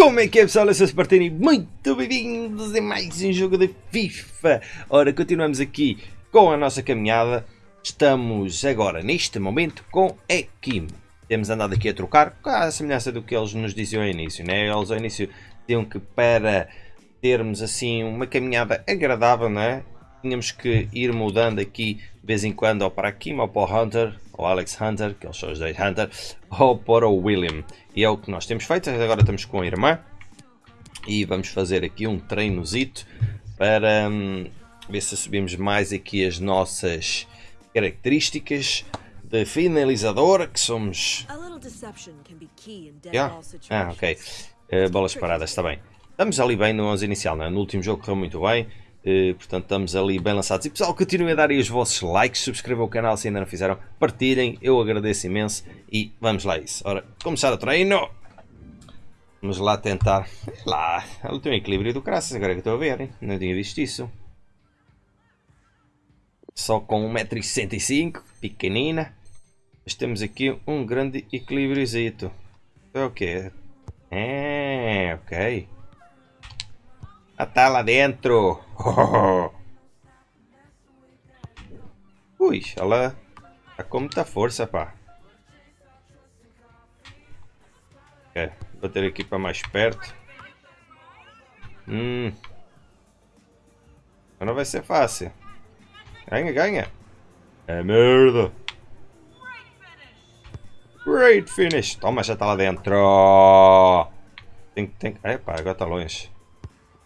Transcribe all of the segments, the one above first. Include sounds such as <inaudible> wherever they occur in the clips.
Como é que é pessoal? Eu sou o Spartani, muito bem-vindos a mais um jogo de FIFA. Ora, continuamos aqui com a nossa caminhada. Estamos agora, neste momento, com a Kim. Temos andado aqui a trocar, a semelhança do que eles nos diziam ao início, né? Eles ao início diziam que para termos assim uma caminhada agradável, né? Tínhamos que ir mudando aqui de vez em quando ou para Kim ou para o Hunter, ou Alex Hunter, que eles são os dois Hunter, ou para o William. E é o que nós temos feito, agora estamos com a irmã. E vamos fazer aqui um treinozito para hum, ver se subimos mais aqui as nossas características de finalizador, que somos... Yeah? Ah, ok. Uh, bolas paradas, está bem. Estamos ali bem no 11 inicial, não é? no último jogo correu muito bem. Uh, portanto, estamos ali bem lançados. E pessoal, continuem a dar aí os vossos likes, subscrevam o canal se ainda não fizeram, partilhem, eu agradeço imenso e vamos lá isso. Ora, começar o treino. Vamos lá tentar. Lá, ela tem um equilíbrio do graças, agora que estou a ver, hein? não tinha visto isso. Só com 1,65m, pequenina. Mas temos aqui um grande equilíbriozito. É o que? É, ok. Já tá lá dentro. <laughs> Ui, ela tá com muita força, pá. É, bater aqui para mais perto. Hum. Não vai ser fácil. Ganha, ganha. É merda. Great finish. Toma, já tá lá dentro. Tem, tem... Epá, agora tá longe.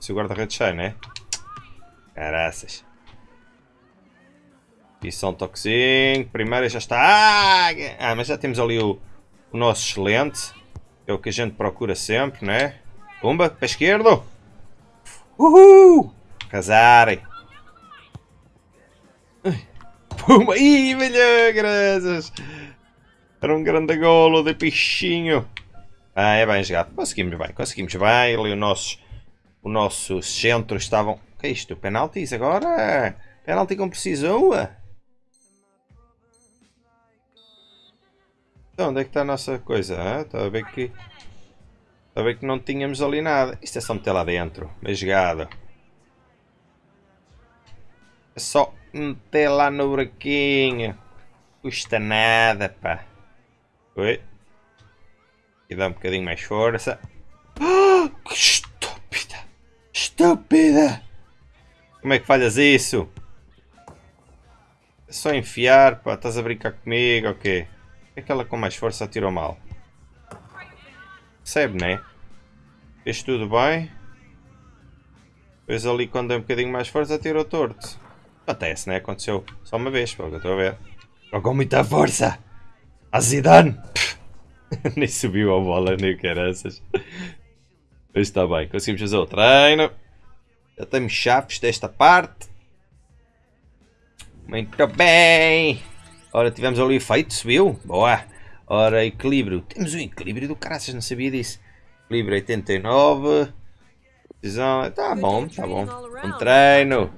Se o guarda-redes sai, né? Caraças. E só um. Primeiro já está. Ah, ah, mas já temos ali o, o nosso excelente. É o que a gente procura sempre, né? Pumba, para a esquerda. Uhul! Casarem. Pumba! Ih, velho, graças! Era um grande golo de pichinho. Ah, é bem jogado. Conseguimos bem, conseguimos bem. Ali o nosso o nosso centro estavam... O que é isto? Penaltis agora? Penalti com precisão? Então, onde é que está a nossa coisa? Está a ver que... Está a ver que não tínhamos ali nada. Isto é só meter lá dentro. Bem jogado. É só meter lá no buraquinho. Custa nada, pá. Oi. E dá um bocadinho mais força. <gasps> Ah, Estúpida! Como é que falhas isso? É só enfiar, pá. Estás a brincar comigo ou quê? É que com mais força atirou mal. Percebe, né? Fez tudo bem. Depois ali quando deu um bocadinho mais força atirou torto. Acontece, né? Aconteceu só uma vez, pelo que eu estou a ver. Jogou muita força! A Zidane! <laughs> nem subiu a bola, nem caraças. Mas está bem, conseguimos fazer o treino. Já temos chaves desta parte. Muito bem. Ora, tivemos ali o efeito, subiu. Boa. Ora, equilíbrio. Temos um equilíbrio do caraças, não sabia disso. Equilíbrio 89. Decisão. Tá bom, tá bom. Um treino.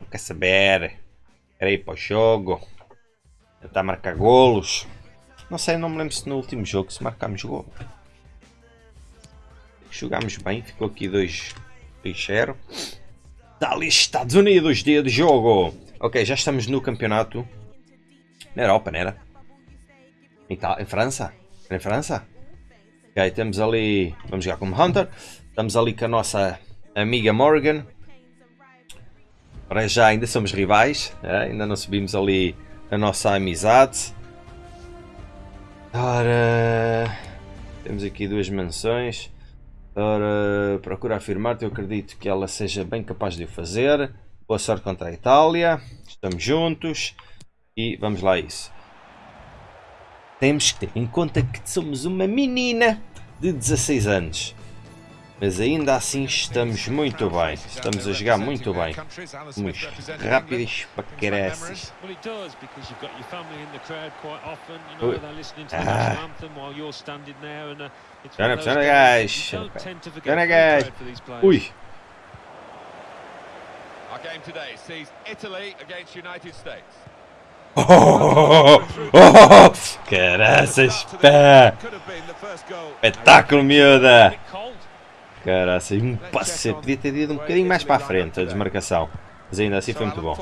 Não quer saber. Quero ir para o jogo. Tentar marcar golos. Não sei, não me lembro se no último jogo se marcámos gol. Jogámos bem, ficou aqui 2 0. Está ali Estados Unidos, dia de jogo. Ok, já estamos no campeonato. Na Europa, não era? Em, em França? Em França? Ok, temos ali... Vamos jogar como Hunter. Estamos ali com a nossa amiga Morgan. Para já ainda somos rivais. É? Ainda não subimos ali a nossa amizade. Ora... Temos aqui duas mansões. Ora, procura afirmar-te, eu acredito que ela seja bem capaz de o fazer. Boa sorte contra a Itália. Estamos juntos. E vamos lá a isso. Temos que ter em conta que somos uma menina de 16 anos. Mas ainda assim estamos muito bem. Estamos a jogar muito bem. Somos rápidos para caraças. Ah. Pressiona, pressiona, guys. Pressiona, guys. Ui. Our game today sees Italy against United States. Oh, oh, oh, caraças, pá! Espetáculo, miúda! Caraças, um passe, podia ter ido um bocadinho mais para a frente a desmarcação. Mas ainda assim foi muito bom.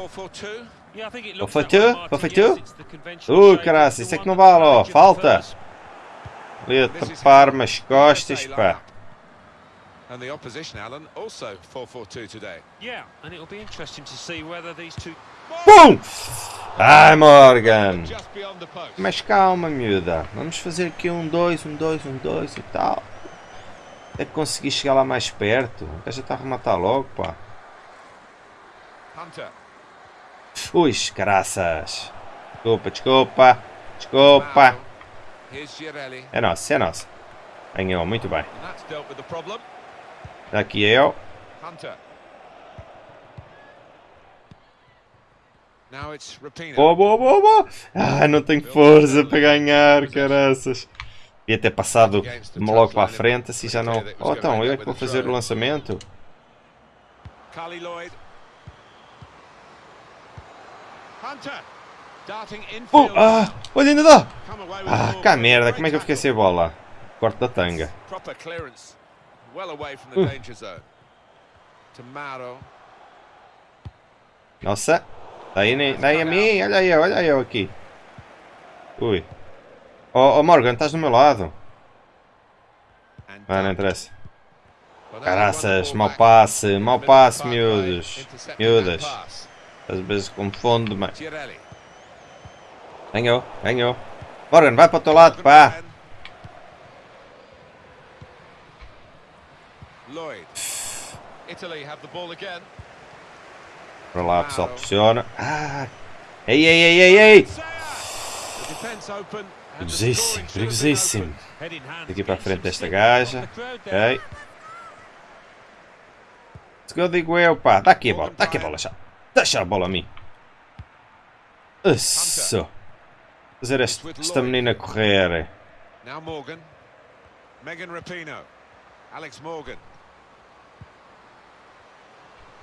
Ou foi tu? Ou foi tu? Ui, caraças, isso é que não vale, ó, falta! Ali a tapar-me as costas, pá. And the opposition, Alan, also 4-4-2 today. Yeah, and it'll be interesting to see whether these two Pum! Ai, Morgan! Mas calma, miúda. Vamos fazer aqui um dois, um dois, um dois e tal. É que conseguir chegar lá mais perto. O gajo já está a rematar logo, pá. Ui, caraças. Desculpa, desculpa. Desculpa. É nosso, é nosso. Ganhou, muito bem. Aqui eu. It's Rapino. Boa, boa, boa, boa. Ah, não tenho força para ganhar, caraças. Devia ter passado logo para a frente, assim já não... Oh, então, eu é que vou fazer o lançamento. Oh, ah, olha, ainda dá. Ah, cá merda, como é que eu fiquei sem bola? Corte da tanga. Uh. Mauro. Nossa. Daí, daí a mim, olha eu, olha eu aqui. Ui. Oh, oh Morgan, estás do meu lado. Ah, não interessa. Caraças, mau passe, mau passe, miúdos. Miúdas. Às vezes confundo-me. Girelli. Ganhou, ganhou. Morgan, vai para o teu lado, pá. Para lá, pessoal, pressiona. Ah. Ei, ei, ei, ei, ei. Perigosíssimo, perigosíssimo. Daqui para a frente desta gaja. Ok. Go, digo eu, pá. Dá aqui a bola, dá aqui a bola já. Deixa a bola a mim. Isso. Fazer este- esta menina correr. Now Morgan. Megan Rapino. Alex Morgan.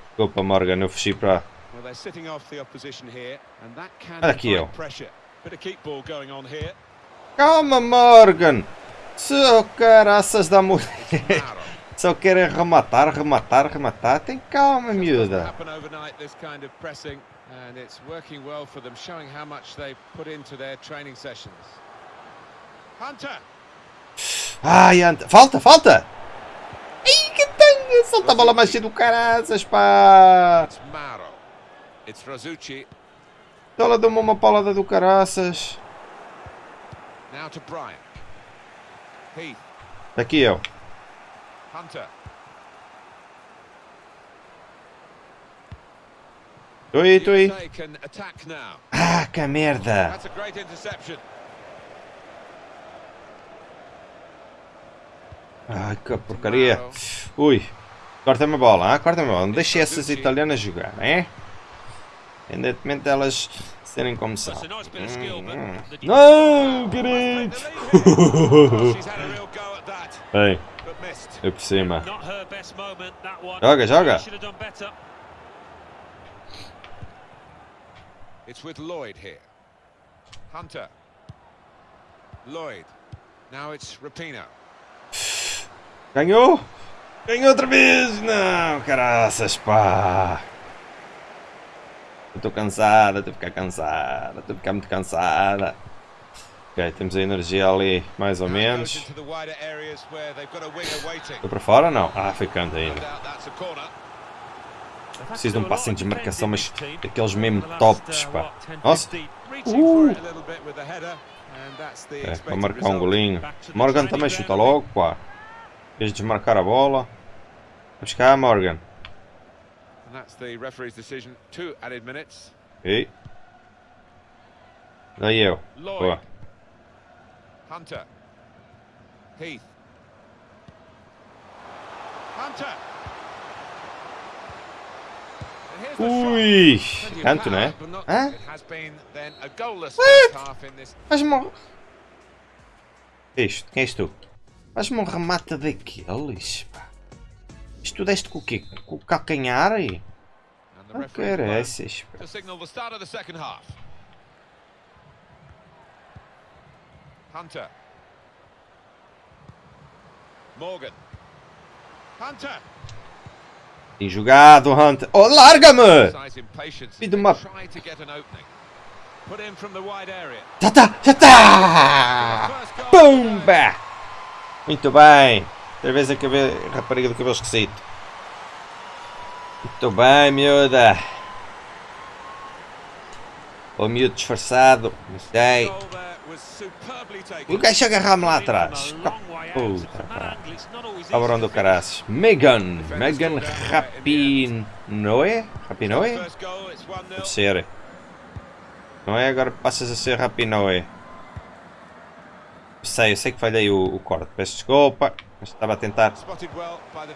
Desculpa, Morgan, eu fugi para... Well, they're sitting off the opposition here, and that can Olha aqui eu. pressure. Bit of keep ball going on here. Calma, Morgan. Seu caraças da mulher. Só <laughs> querem rematar, rematar, rematar. Tem calma, miúda. and it's working well for them, showing how much they put into their training sessions. Hunter. Ai, anta. Falta, falta. Ai, que tanga. Solta a bola mais cedo do caraças, pá. It's Razucci. Ela deu-me uma paulada do caraças. Now to Bryant. Heath. Aqui. Hunter. Estou aí, estou aí. Ah, que merda. Ai, que porcaria. Ui. Corta-me a bola, ah? corta-me a bola. Não deixe essas italianas jogar, é? Independentemente delas serem como são. Hum. the Não, querido. <laughs> Ei, eu por cima. Joga, joga. It's with Lloyd here. Hunter. Lloyd. Now it's Rapino. Ganhou? Ganhou outra vez? Não, caraças, pá. Eu estou cansada, estou a ficar cansada, estou a ficar muito cansada. Ok, temos a energia ali, mais ou menos. Estou para fora? Não. Ah, foi canto ainda. Preciso de um passinho de marcação, mas daqueles mesmo tops, uh, pá. what, 10, Nossa. 15. Reaching Uh. É, para marcar um golinho. Morgan também chuta logo, pá. Queres desmarcar a bola? Vamos cá, Morgan. And that's the referee's decision. Two added minutes. Ok. Daí eu. Lloyd. Boa. Hunter. Heath. Hunter. And here's the shot. Ui! Plenty of Canto, power, né? but not- Hã? It has been then a goalless What? first half in this. Faz-me um... Que é isto? Quem és tu? Faz-me um remate daqueles, pá. Isto tu deste com o quê? Com o calcanhar aí? Não caraças. Hunter. Morgan. Hunter. Tem jogado, Hunter. Oh, larga-me! Filho uma- tá, tá! First goal. Pumba! Muito bem. Outra vez a cabe... rapariga do cabelo esquisito. Muito bem, miúda. O miúdo disfarçado. Não sei. O gajo agarrar-me lá atrás. Puta, Cabrão do caraças. Megan. Megan Rapinoe? Rapinoe? First goal, it's 1-0. Pode ser. Não é? Agora passas a ser Rapinoe. Sei, eu sei que falhei o, o corte. Peço desculpa. Mas estava a tentar.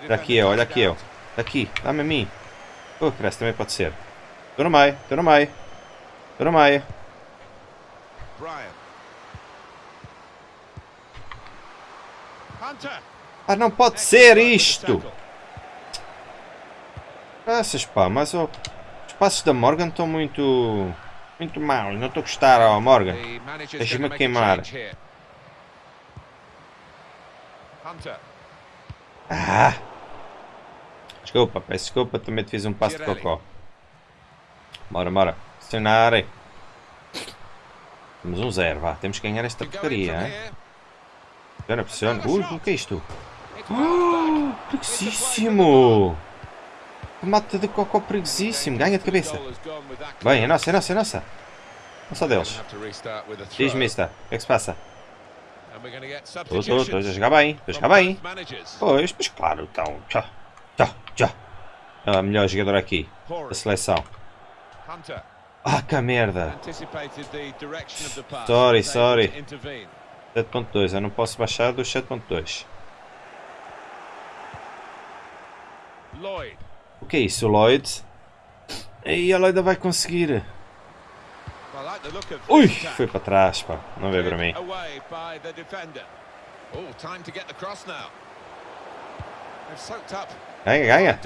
Olha aqui eu, olha aqui eu. Aqui, dá-me a mim. Oh, parece também pode ser. Estou no meio, estou no meio. Estou no meio. Ah, não pode ser isto! Graças pá, mas oh, os passos da Morgan estão muito. muito maus. Não estou a gostar, ó Morgan. The manager's Deixa-me queimar. Ah! Desculpa, peço desculpa, também te fiz um passo de cocó. Bora, bora. Acionar. Temos um zero, vá. Temos que ganhar esta porcaria, hein? Pressiona, pressiona. Ui, o que é isto? Back. Perigosíssimo! Mata de cocó perigosíssimo. Ganha de cabeça. Bem, é nossa, é nossa, é nossa. Nossa Gonna deles. Diz-me, mister. O que é que se passa? Estou, substitutions estou, estou a jogar bem. Estou a jogar bem. Pois, mas claro, então. Tchau, tchau, tchau. É a melhor jogadora aqui. Da seleção. Ah, que merda. Sorry, sorry. to intervene. 7.2, eu não posso baixar dos 7.2. Lloyd. O que é isso, Lloyd? Aí a Lloyd vai conseguir. I like the look of Ui, foi para trás, pá. Não veio para mim. Oh, Ganha, ganha.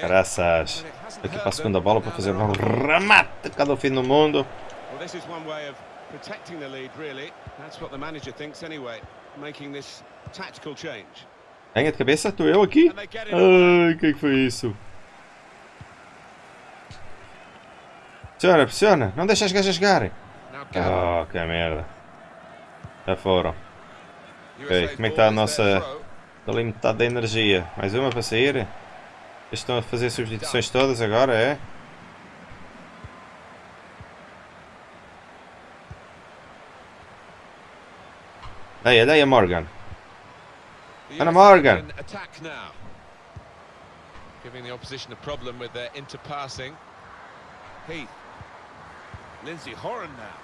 Graças. Aqui para a segunda bola para fazer um remate cada fim do mundo. Well, this is one way of protecting the lead, really. That's what the manager thinks anyway, making this tactical change. Ganha de cabeça, estou eu aqui. Ai, o que foi isso? Pressiona, pressiona. Não deixa as gajas Gallagher. Oh, que merda. Já foram. USA's como é que está a nossa-. Estou ali metade da energia. Mais uma para sair. Eles estão a fazer substituições todas agora, é? Daí, daí a Morgan. US Morgan. Giving the opposition a problem with their interpassing. Heath. Lindsay Horan now.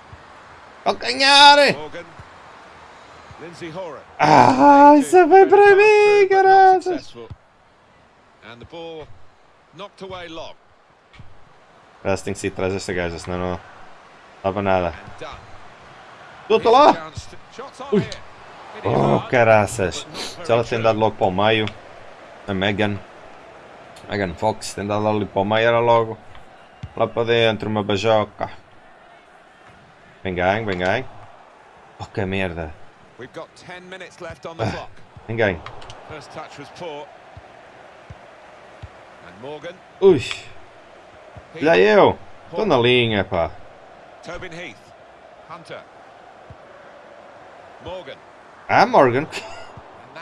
Calcanhar! Morgan. Lindsay Horan. Ah, isso foi para mim, successful. And the ball knocked away long Parece que tem que sair atrás desta gaja, senão não dava nada. estou lá! Ui. Oh, caraças! Se ela tem dado logo para o meio, a Megan, Megan Fox tem dado ali para o meio, era logo lá para dentro, uma bajoca. Vem ganho, vem ganho. Oh, que merda! We've got 10 minutes left on the Ah. clock. Vem ganho. First touch was poor. And Morgan. Ui! Já eu! Estou na linha, pá! Tobin Heath. Hunter. Morgan. Ah, Morgan!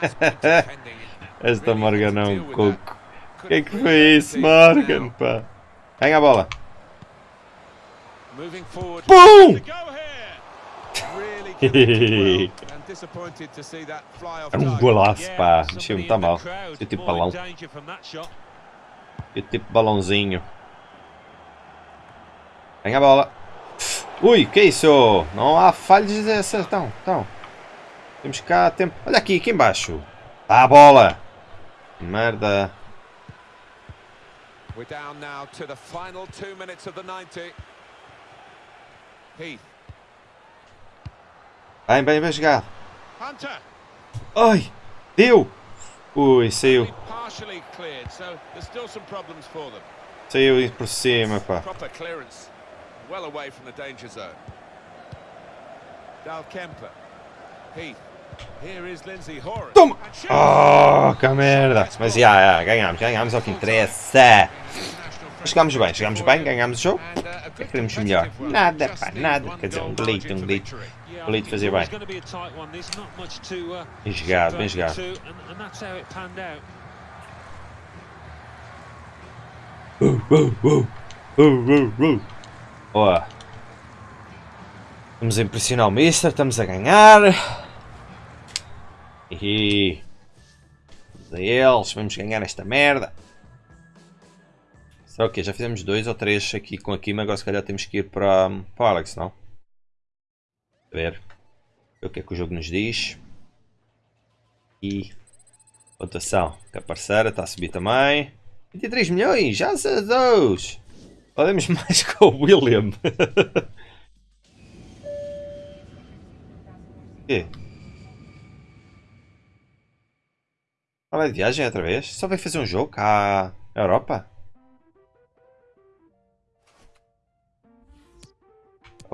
<laughs> Esta Morgan é um coco. O que é que foi isso, Morgan, pá? Ganha a bola! Moving forward. Boom! <laughs> Era um golaço, pá! in tão the mal. Eu tipo balão. Eu tipo balãozinho. Ganha a bola. Ui, que isso? Não há falhas dessa. Então, então. Temos cá tempo. Olha aqui, aqui embaixo. Tá a bola. Merda. We're down now to the final two minutes of the 90. Heath. Bem, bem, bem jogado. Hunter. Ai, deu. Ui, saiu. Saiu aí por cima, pá. Well away from the danger zone. Dal Kemper. Heath. Here is Lindsay Horan. Toma! Oh, que merda! Mas já, já, ganhámos, ganhámos é o que interessa. Chegámos bem, chegámos bem, ganhámos o jogo. And, uh, a good queremos melhor? Nada, Just pá, nada. Quer dizer, um delito, um Bonito I think fazer bem. uh, Bem jogado, bem jogado. the two, and, and that's how it panned out. Ó. Vamos a impressionar o Mister, estamos a ganhar. E a eles, vamos ganhar esta merda. Será o quê? Já fizemos dois ou três aqui com a Kim, agora se calhar temos que ir para, para o Alex, não? A ver. Ver o que é que o jogo nos diz. E pontuação, que a parceira está a subir também. 23 milhões, já se Deus! Podemos <laughs> mais com o William. <laughs> Quê? Fala de viagem outra vez? Só vai fazer um jogo na Europa?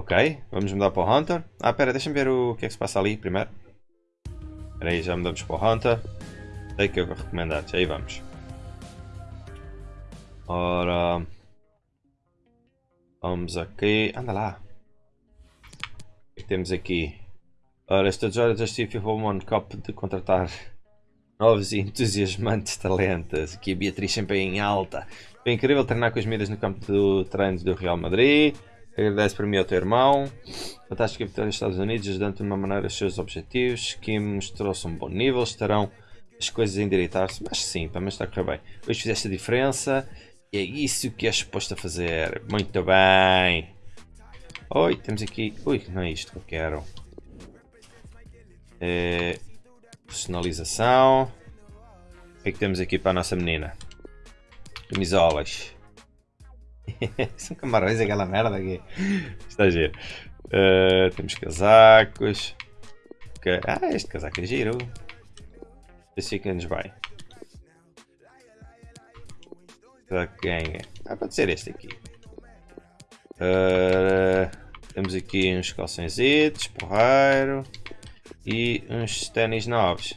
Ok, vamos mudar para o Hunter. Ah, pera, deixa-me ver o que é que se passa ali primeiro. Espera aí, já mudamos para o Hunter. Sei que eu vou recomendar, aí vamos. Ora. Vamos aqui. Anda lá. O que temos aqui? Ora, esta hora justifica o Cup de contratar <laughs> novos e entusiasmantes talentos. Aqui a Beatriz sempre em alta. Foi incrível treinar com as medidas no campo de treinos do Real Madrid. Agradece para mim ao teu irmão. Fantástico vitória dos Estados Unidos, ajudando de uma maneira os seus objetivos. Kim mostrou-se um bom nível. Estarão as coisas a endireitar-se. Mas sim, pelo menos está a correr bem. Hoje fizeste a diferença. E é isso que é suposto a fazer. Muito bem. Oi, temos aqui. Ui, não é isto que eu quero. É... Personalização. O que é que temos aqui para a nossa menina? Camisolas. <laughs> São camarões aquela merda aqui. Está giro. Uh, temos casacos. Ah, este casaco é giro. Esse aqui nos vai. Que ganha? Ah, pode ser este aqui. Uh, temos aqui uns calçõezitos, porreiro. E uns ténis novos.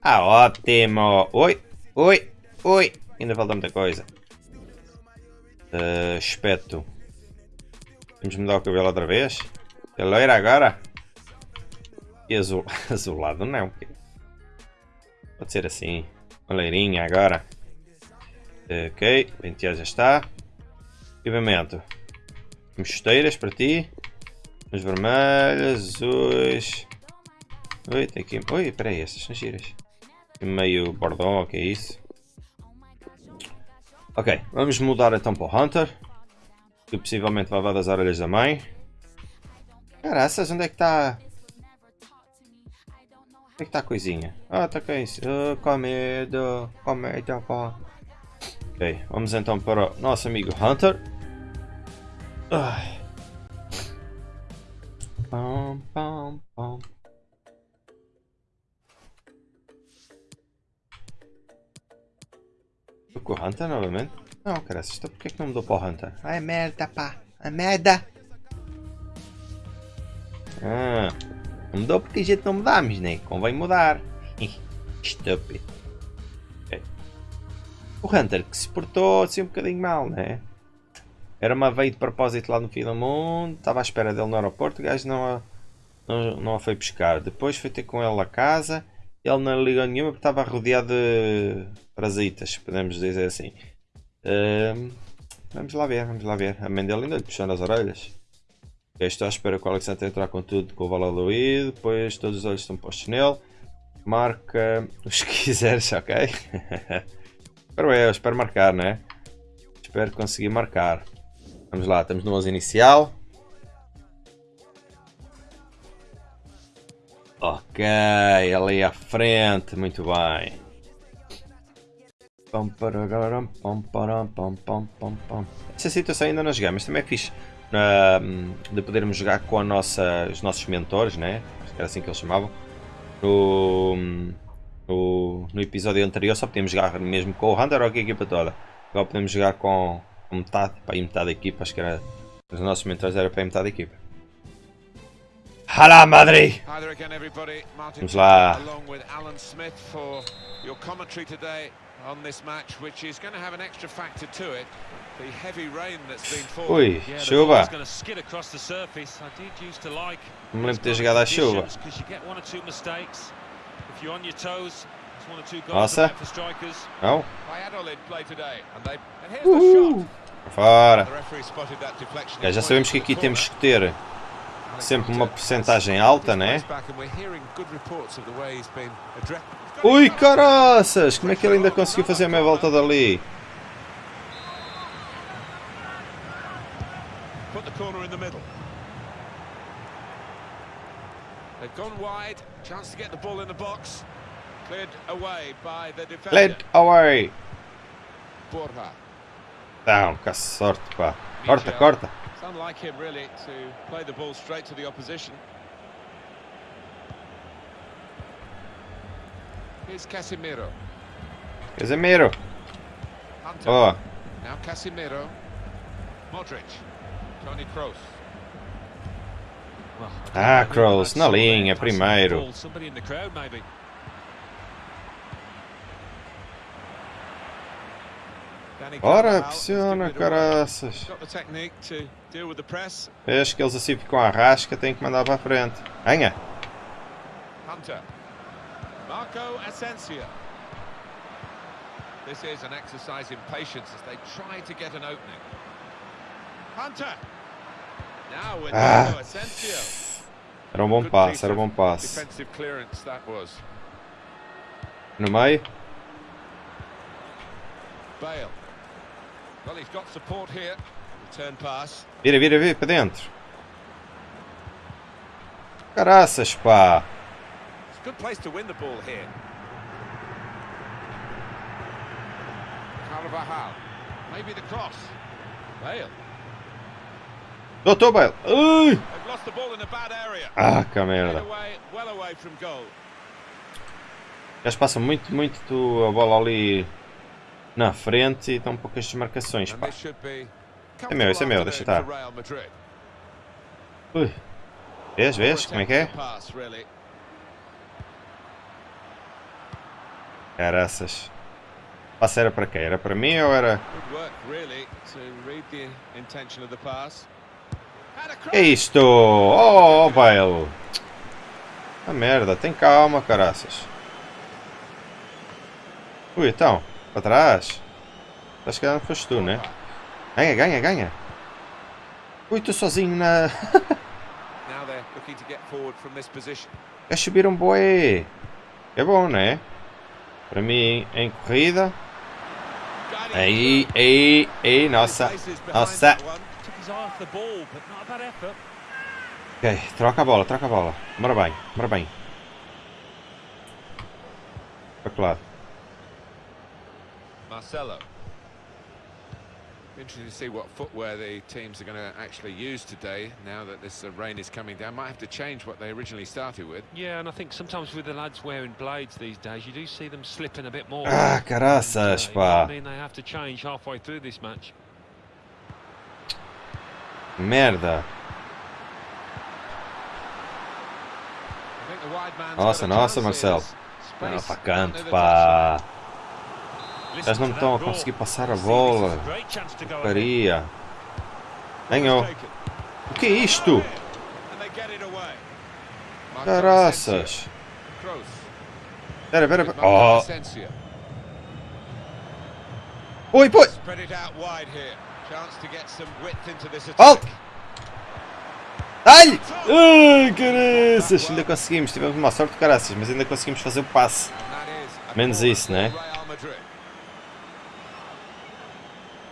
Ah, ótimo! Oi, oi, oi! Ainda falta muita coisa. Uh, espeto. Vamos mudar o cabelo outra vez? É agora? E azul, <laughs> azulado não. Pode ser assim. Uma agora. Ok, penteado já está. Equipamento. Temos chuteiras para ti. Uns vermelhos, azuis. Oi, tem aqui. Oi, peraí, estas são giras. Meio bordão, o que é isso? Ok, vamos mudar então para o Hunter. Que possivelmente vai das orelhas da mãe. Caraças, onde é que está? Onde é que está a coisinha? Ah, está com isso. Oh, com medo, com medo, pá. Ok, vamos então para o nosso amigo Hunter. Pam, pam, pam. Com o Hunter novamente? Não, cara, estou porque é que não mudou para o Hunter? Ai, merda, pá, a merda! Ah, não mudou porque a gente não mudamos, né? Convém mudar. Estúpido. O Hunter que se portou assim um bocadinho mal, né? Era uma veia de propósito lá no fim do mundo, estava à espera dele no aeroporto, o gajo não a, não, não a foi buscar. Depois foi ter com ele a casa, ele não ligou nenhuma porque estava rodeado de parasitas, podemos dizer assim. Vamos lá ver, vamos lá ver. A mãe dele ainda lhe puxando as orelhas. Okay, estou à espera que o Alexandre entrar com tudo com o Valladolid, depois todos os olhos estão postos nele. Marca <laughs> os que quiseres, ok? <laughs> espero eu, espero marcar, né? Espero conseguir marcar. Vamos lá, estamos no 11 inicial. Ok, ali à frente, muito bem. Essa situação ainda não jogamos, também é fixe uh, de podermos jogar com nossa, os nossos mentores, né? Era assim que eles chamavam. No, no, no episódio anterior só podíamos jogar mesmo com o Hunter ou com a equipa toda. Agora podemos jogar com, com metade, para aí metade da equipa, acho que era. Os nossos mentores era para aí metade da equipa. Hala Madrid! Hi there again, everybody. Martin Vamos lá. along with Alan Smith for your commentary today on this match, which is going to have an extra factor to it. The heavy rain that's been falling. Ui, Yeah, the chuva. going to skid across the surface. I did used to like Não me lembro de ter jogado à chuva. because you get one or two mistakes. If you're on your toes, it's one or two goals Nossa. for strikers. Não? Valladolid play today, and they. And here's the shot. Fora! The referee spotted that deflection. Ok, já sabemos que aqui temos que ter sempre uma porcentagem alta, né? Ui, caraças! Como é que ele ainda conseguiu fazer a meia volta dali? Led away! Não, que sorte, pá. Corta, corta. It's unlike him really to play the ball straight to the opposition. Here's Casemiro. Casemiro. Hunter. Ó, Now Casemiro. Modric. Tony Kroos. Well, I don't Ah, Kroos, that na linha, primeiro. Somebody in the crowd, maybe. With the press. Vês que eles assim ficam à rasca, têm que mandar para a frente. Hunter. Marco Asensio. This is an exercise in patience as they try to get an opening. Hunter. Now with Ah. Asensio. Era um bom passe, piece era um bom passe. Defensive clearance that was. No meio. Bale. Well, he's got support here. Return pass. Vira, vira, vira para dentro. Caraças, pá. Good place to win the ball here. Carvajal. Maybe the cross. Bale. Doutor Bale. Ui! They've lost the ball in a bad area. Ah, que merda. away, well away from goal. Eles passam muito, muito a bola ali na frente e estão poucas desmarcações, pá. É meu, esse é meu, deixa estar. Ui. Vês, vês como é que é? Caraças. Passe era para quem? Era para mim ou era... Que é isto? Oh, Bale. A merda, tem calma, caraças. Ui, então, para trás. Acho que não foste tu, né? Ganha, ganha, ganha. Ui, estou sozinho na... <laughs> Quer subir um boi. É bom, né? Para mim, em corrida. Aí, aí, aí, nossa. Nossa. Ok, troca a bola, troca a bola. Bora bem, bora bem. Para que lado? Marcelo. Interesting to see what footwear the teams are going to actually use today now that this uh, rain is coming down. Might have to change what they originally started with. Yeah, and I think sometimes with the lads wearing blades these days, you do see them slipping a bit more. Ah, And, uh, you know I mean, they have to change halfway through this match. Merda. I think the wide Nossa, nossa, Marcelo. here. Não, Space para down canto, near the pá. Eles não estão a conseguir passar a bola. Faria. Ganhou. O que é isto? Caraças. Pera, pera, Marco pera. Oh. Oi, poi. Spread it out wide here. Chance to get some width into this attack. Halt! Dá-lhe! Ai, caraças! Ainda conseguimos. Tivemos uma sorte caraças, mas ainda conseguimos fazer o passe. Menos isso, né? for Real Madrid.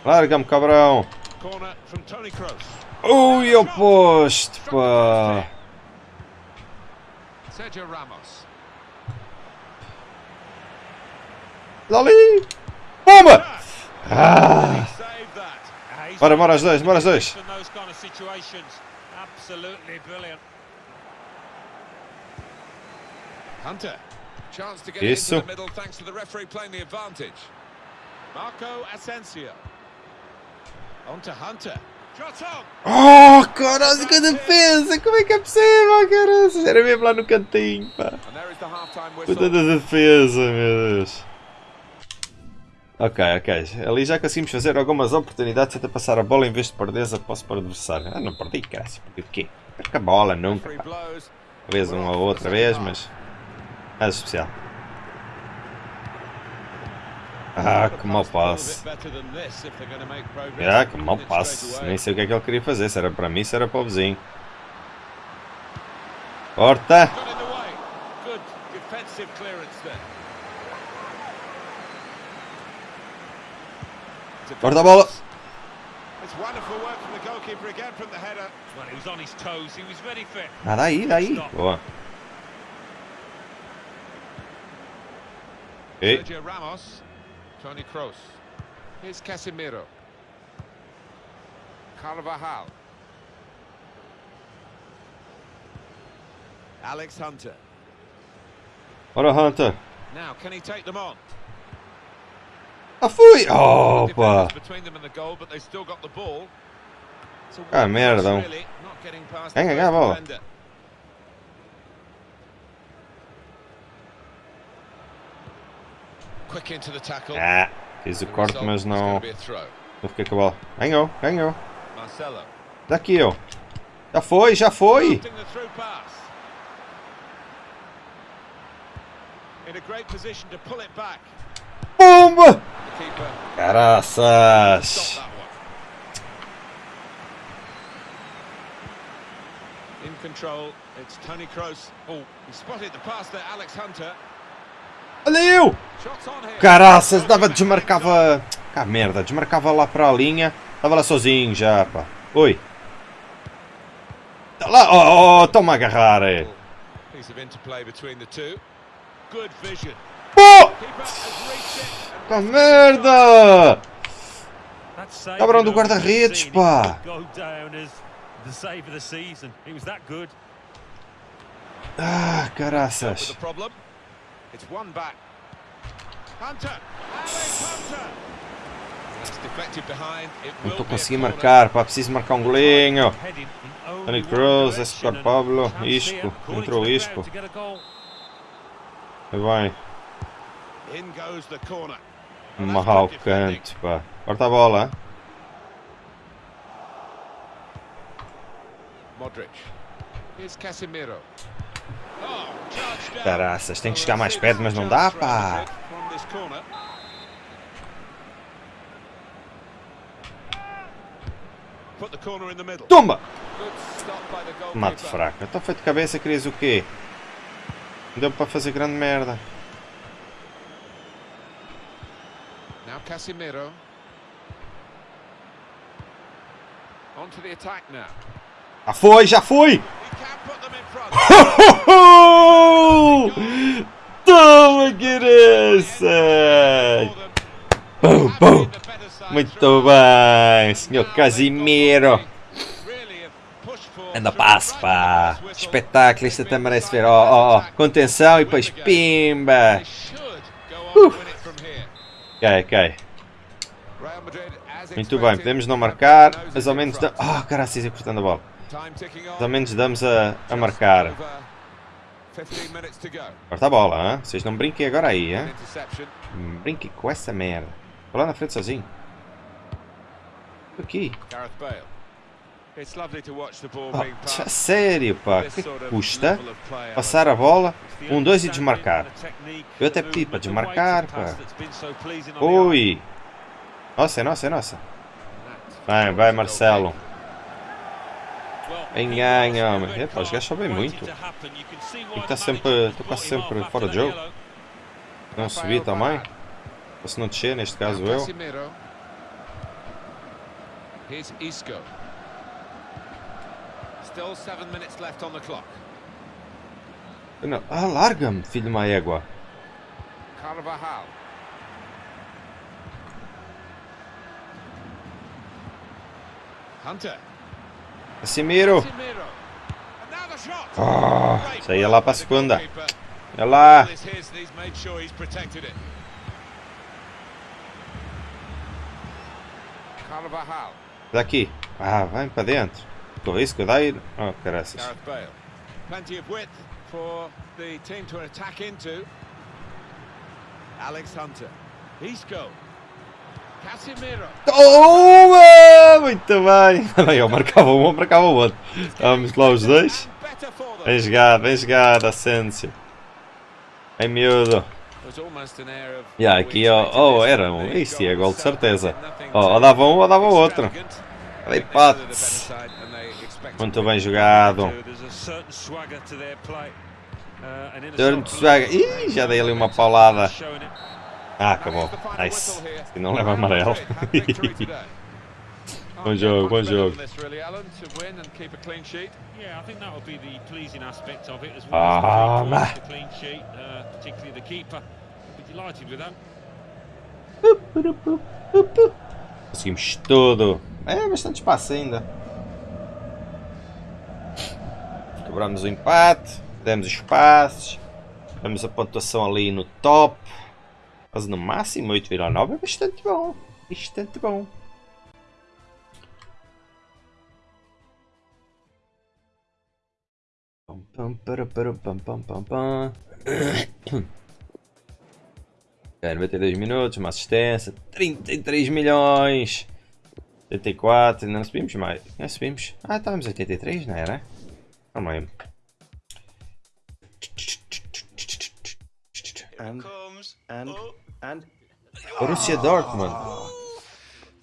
Larga-me, cabrão. Corner from Tony Kroos. Ui, ao poste, pá. Sergio Ramos. Dali! Bomba! Ah! Ah, he's Bora, bora os dois, bora os dois. in those kind of situations. Absolutely brilliant. Hunter. Chance to get Isso. it into the middle thanks to the referee playing the advantage. Marco Asensio. On to Hunter. Shot on. Oh, caralho, que defesa! Como é que é possível, caralho? Era mesmo lá no cantinho, pá. Puta da defesa, meu Deus. Ok, ok. Ali já conseguimos fazer algumas oportunidades até passar a bola em vez de perder a posse para o adversário. Ah, não perdi, cara. Perdi o quê? Perca a bola, nunca. Pá. Talvez uma ou outra vez, mas... Nada especial. Ah, que mau passe. Ah, que mau passe. Nem sei o que é que ele queria fazer. Se era para mim, se era para o vizinho. Corta! Corta a bola! Ah, daí, daí. Boa. Ramos, Tony Kroos. Here's Casemiro. Carvajal. Alex Hunter. What a Hunter. Now, can he take them on? A fui! The defenders between them and the goal, but they still got the ball. A Ah, merda. really, not getting past Venga, cá, bola. Ah, fiz o corte, mas não... Não fiquei com a bola. Ganhou, ganhou. Daqui, ó. Já foi, já foi! Pumba! Caraças! In control, it's Tony Kroos. Oh, he spotted the pass there, Alex Hunter. Olha eu! Caraças, dava, desmarcava... Cá merda, desmarcava lá para a linha. Estava lá sozinho já, pá. Oi. Tá lá, oh, oh, toma agarrar, é. Pô! Tá merda! Cabrão do guarda-redes, pá. Ah, caraças. It's one back. Hunter. Alex Hunter. That's deflected behind. It Não will estou conseguindo marcar, pá. Preciso marcar um golinho. One Kroos, direction Escobar Pablo, Isco. Entrou the Isco. Aí vai. Defending. canto, pá. Corta a bola, hein? Modric. Here's Casemiro. Caraças, tem que chegar mais perto, mas não dá, pá. Tumba! Mate fraco. Então foi de cabeça, querias o quê? Deu para fazer grande merda. Now now. Já foi, já foi! Toma, Guinness! Bum, bum. Muito bem, senhor Casimiro. Anda passo, pá. Espetáculo, isto até merece ver. Ó, ó, ó. Contenção e depois pimba. Ok, ok. Muito bem, podemos não marcar, mas ao menos... Oh, caraças, ia cortando a bola. Ao menos damos a, a marcar. Corta a bola, hein? Vocês não brinquem agora aí, hein? Não Brinquem com essa merda. Vou lá na frente sozinho. Aqui. Oh, sério, pá. Que custa? Passar a bola. Um, dois e desmarcar. Eu até pedi para desmarcar, pá. Ui. Nossa, é nossa, é nossa. Vai, vai, Marcelo. Homem. the red Epá, os gajos sabem muito. the estar sempre, estou quase off sempre fora de jogo. Não subir também. Ou se não descer, neste caso eu. Here's Isco. Still seven minutes left on the clock. Não. Ah, larga-me, filho de uma égua. Carvajal. Hunter. Casimiro. Great isso aí é lá para a segunda. goalkeeper. É lá. Daqui. Ah, vai para dentro. Eu dei. Oh, Bale. Plenty of width for the team to attack into. Alex Hunter. Isco. Toma! Muito bem. <laughs> Bem, eu marcava um, eu marcava o outro. Vamos lá os dois. Bem jogado, bem jogado, Asensio. Em miúdo. Yeah, aqui, oh, oh, era um. Isso é gol de certeza. Oh, ou dava um ou dava outro. Hipótese. Muito bem jogado. Uh, Durante soccer swagger. Ih, já dei ali uma paulada. Ah, acabou. Nice. E não leva amarelo. <laughs> Bom jogo, bom jogo. As Ah, that. Conseguimos tudo. É bastante espaço ainda. Cobramos o empate. Demos os passos. Damos a pontuação ali no top. Quase no máximo 8,9 é bastante bom. Bastante bom. Pam, pam, para, para, pam, pam, pam, pam. <coughs> É, 92 minutos, uma assistência, 33 milhões, 84, ainda não subimos mais, não subimos, ah estávamos 83, não era? Não me lembro. And and and Borussia Dortmund,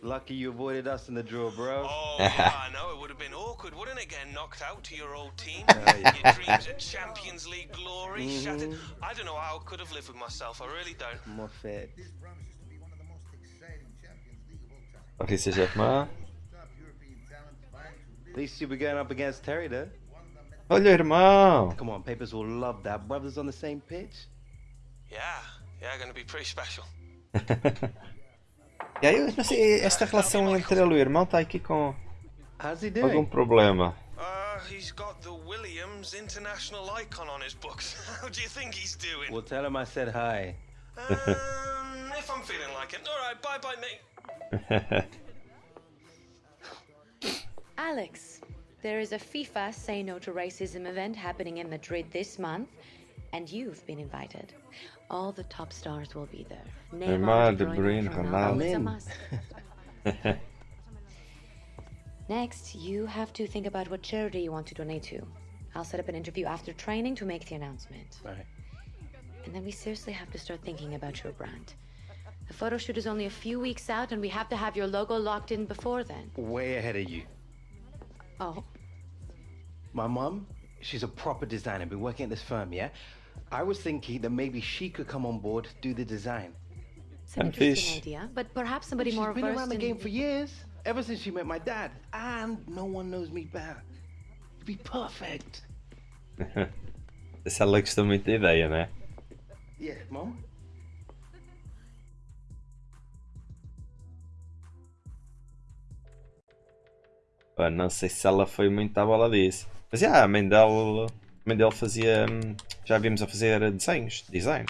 lucky you avoided us in the draw, bro. Oh, <laughs> yeah, I know. It would have been awkward, wouldn't it, getting knocked out to your old team? Uh, your dreams of Champions League glory mm-hmm. shattered. I don't know how I could have lived with myself. I really don't. More fair. Borussia Dortmund, At least you'll be going up against Terry, though. olha irmão, Come on, papers will love that. Brothers on the same pitch. Yeah, yeah, going to be pretty special. e aí eu não sei, esta relação entre ele e o irmão está aqui com How's he algum doing? problema. Uh, he's got the Williams International icon on his books. <laughs> How do you think he's doing? Well, tell him I said hi. Um, if I'm feeling like it. All right, bye bye, mate. <laughs> Alex, there is a FIFA Say No to Racism event happening in Madrid this month, and you've been invited. All the top stars will be there. Neymar, De Bruyne, Bruyne, Ronaldo, it's a Ronaldo. must. <laughs> Next, you have to think about what charity you want to donate to. I'll set up an interview after training to make the announcement. Right. And then we seriously have to start thinking about your brand. The photo shoot is only a few weeks out, and we have to have your logo locked in before then. Way ahead of you. Oh, My mom, she's a proper designer, been working at this firm, yeah? I was thinking that maybe she could come on board, do the design. it's an interesting idea, but perhaps somebody She's more been around the game for years, ever since she met my dad. And no one knows me better. You'd be perfect. Se ela gostou muito da ideia, né? Yeah, mom? Pá, não sei se ela foi muito à bola disso. Mas já, a mãe dela, a mãe fazia. hum, Já vimos a fazer desenhos, design.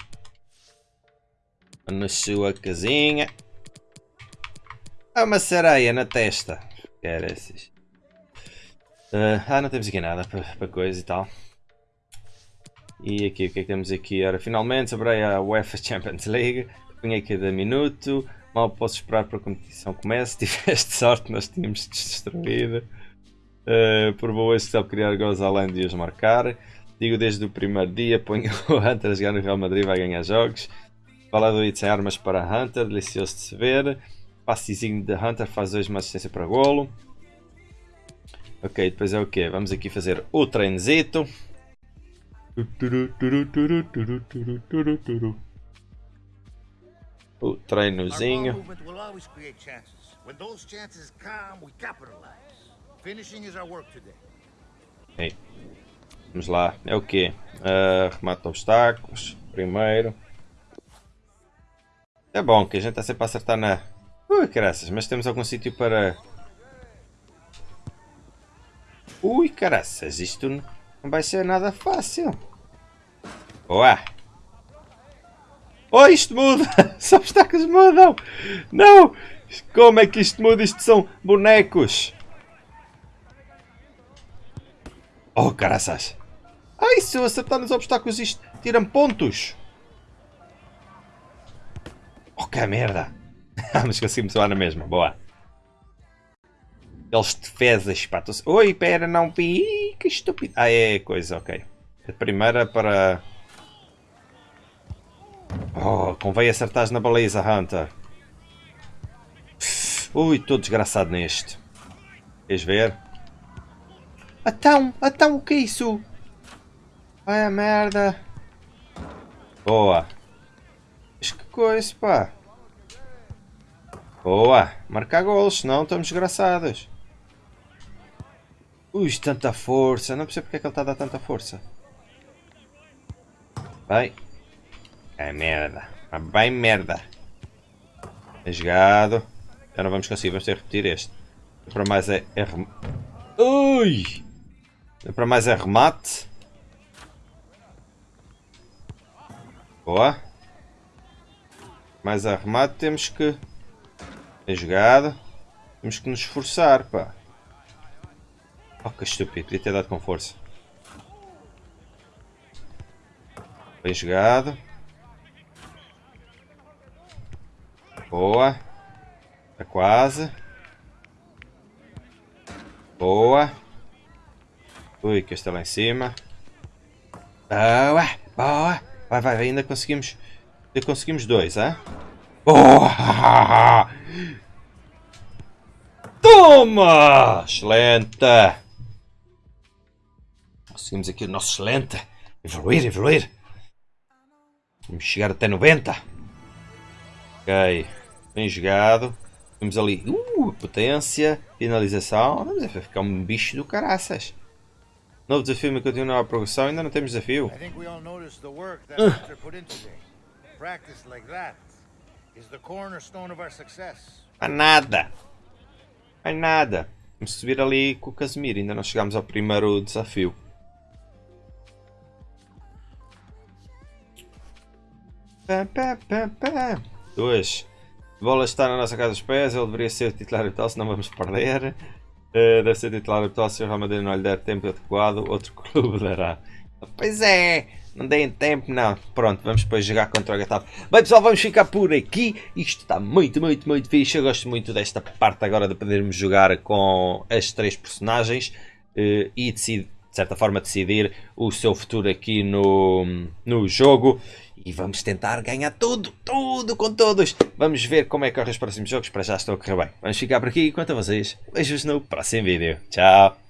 Na sua casinha. Há uma sereia na testa. Quer esses. Ah, ah, não temos aqui nada para, coisa e tal. E aqui, o que é que temos aqui? Ora, finalmente sobre a UEFA Champions League. Punha cada minuto. Mal posso esperar para a competição comece. <laughs> Tiveste sorte, nós tínhamos destruído. Uh, por boa que sabe criar gols além de os marcar. Digo desde o primeiro dia: ponho <laughs> o Hunter a jogar no Real Madrid, vai ganhar jogos. Fala do It sem armas para Hunter, delicioso de se ver. Passezinho de Hunter faz dois uma assistência para golo. Ok, depois é o que? Vamos aqui fazer o treinzito. O treinozinho. will Vamos lá, é o quê? Uh, remata obstáculos, primeiro. É bom que a gente está sempre a acertar na... Ui, caraças, mas temos algum sítio para... Ui, caraças, isto não vai ser nada fácil. Boa! Oh, isto muda! <laughs> Os obstáculos mudam! Não! Como é que isto muda? Isto são bonecos! Oh, caraças. Ai, se eu acertar nos obstáculos isto tira-me pontos. Oh, que merda. <laughs> Mas conseguimos lá na mesma, boa. Eles defesas, pá. Tô... Oi, pera, não pi. Que estúpido. Ah, é coisa, ok. A primeira para... Oh, convém acertar na baliza, Hunter. Ui, estou desgraçado neste. Queres ver? Então, então, o que é isso? Ai, merda. Boa. Mas que coisa, pá. Boa. Marcar golos, senão estamos desgraçados. Ui, tanta força. Não percebo porque é que ele está a dar tanta força. Bem. É merda. Bem merda. É jogado. Já não vamos conseguir. Vamos ter que repetir este. Para mais é... é rem... Ui! Para mais é remate. Boa. Mais a remate temos que... É jogado. Temos que nos esforçar, pá. Oh, que estúpido. Podia ter dado com força. Bem jogado. Boa. Está quase. Boa. Ui, que está lá em cima. Boa. Boa. Vai, vai, ainda conseguimos. Ainda conseguimos dois, hein? Boa! Toma! Excelente! Conseguimos aqui o nosso excelente. Evoluir, evoluir. Vamos chegar até 90. Ok. Bem jogado. Temos ali. Uh, potência. Finalização. Vamos ficar um bicho do caraças. Novo desafio me continua a progressão. Ainda não temos desafio. Success. Há nada. Há nada. Vamos subir ali com o Casemiro. Ainda não chegámos ao primeiro desafio. Pá, pá, pá, pá. Dois. A bola está na nossa casa dos pés. Ele deveria ser titular habitual, senão vamos perder. Uh, deve ser titular habitual se o Real Madrid não lhe der tempo adequado. Outro <laughs> clube dará. Pois é. Não deem tempo, não. Pronto, vamos depois jogar contra o Getafe. Bem pessoal, vamos ficar por aqui. Isto está muito, muito, muito fixe. Eu gosto muito desta parte agora de podermos jogar com as três personagens uh, e de certa forma decidir o seu futuro aqui no, no jogo. E vamos tentar ganhar tudo, tudo com todos. Vamos ver como é que corre os próximos jogos. Para já estou a correr bem. Vamos ficar por aqui. Quanto a vocês, beijos no próximo vídeo. Tchau.